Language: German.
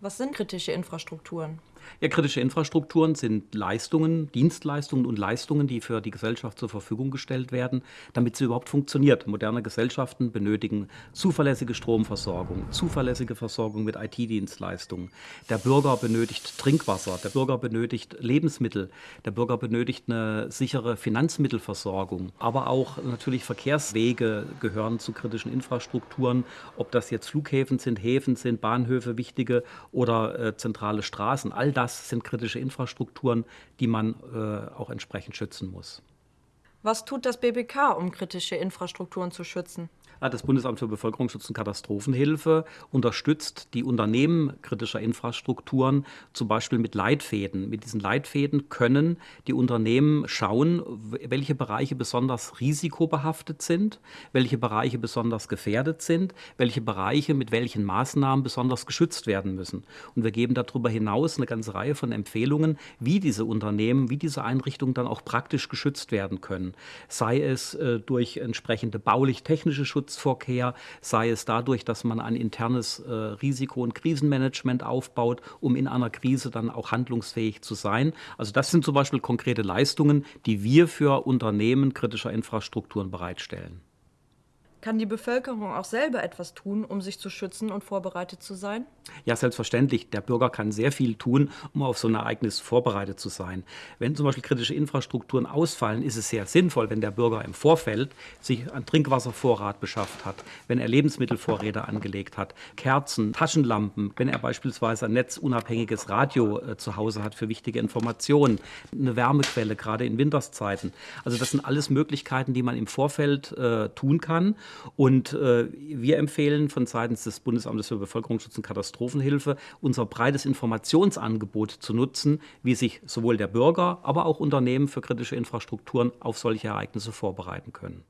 Was sind kritische Infrastrukturen? Ja, kritische Infrastrukturen sind Leistungen, Dienstleistungen und Leistungen, die für die Gesellschaft zur Verfügung gestellt werden, damit sie überhaupt funktioniert. Moderne Gesellschaften benötigen zuverlässige Stromversorgung, zuverlässige Versorgung mit IT-Dienstleistungen. Der Bürger benötigt Trinkwasser, der Bürger benötigt Lebensmittel, der Bürger benötigt eine sichere Finanzmittelversorgung. Aber auch natürlich Verkehrswege gehören zu kritischen Infrastrukturen, ob das jetzt Flughäfen sind, Häfen sind, Bahnhöfe, wichtige oder äh, zentrale Straßen. All das sind kritische Infrastrukturen, die man äh, auch entsprechend schützen muss. Was tut das BBK, um kritische Infrastrukturen zu schützen? Das Bundesamt für Bevölkerungsschutz und Katastrophenhilfe unterstützt die Unternehmen kritischer Infrastrukturen zum Beispiel mit Leitfäden. Mit diesen Leitfäden können die Unternehmen schauen, welche Bereiche besonders risikobehaftet sind, welche Bereiche besonders gefährdet sind, welche Bereiche mit welchen Maßnahmen besonders geschützt werden müssen. Und wir geben darüber hinaus eine ganze Reihe von Empfehlungen, wie diese Unternehmen, wie diese Einrichtungen dann auch praktisch geschützt werden können. Sei es äh, durch entsprechende baulich-technische Schutz Schutzverkehr, sei es dadurch, dass man ein internes äh, Risiko- und Krisenmanagement aufbaut, um in einer Krise dann auch handlungsfähig zu sein. Also das sind zum Beispiel konkrete Leistungen, die wir für Unternehmen kritischer Infrastrukturen bereitstellen. Kann die Bevölkerung auch selber etwas tun, um sich zu schützen und vorbereitet zu sein? Ja, selbstverständlich. Der Bürger kann sehr viel tun, um auf so ein Ereignis vorbereitet zu sein. Wenn zum Beispiel kritische Infrastrukturen ausfallen, ist es sehr sinnvoll, wenn der Bürger im Vorfeld sich einen Trinkwasservorrat beschafft hat, wenn er Lebensmittelvorräte angelegt hat, Kerzen, Taschenlampen, wenn er beispielsweise ein netzunabhängiges Radio äh, zu Hause hat für wichtige Informationen, eine Wärmequelle, gerade in Winterszeiten. Also das sind alles Möglichkeiten, die man im Vorfeld äh, tun kann. Und äh, wir empfehlen von seitens des Bundesamtes für Bevölkerungsschutz und Katastrophenhilfe unser breites Informationsangebot zu nutzen, wie sich sowohl der Bürger, aber auch Unternehmen für kritische Infrastrukturen auf solche Ereignisse vorbereiten können.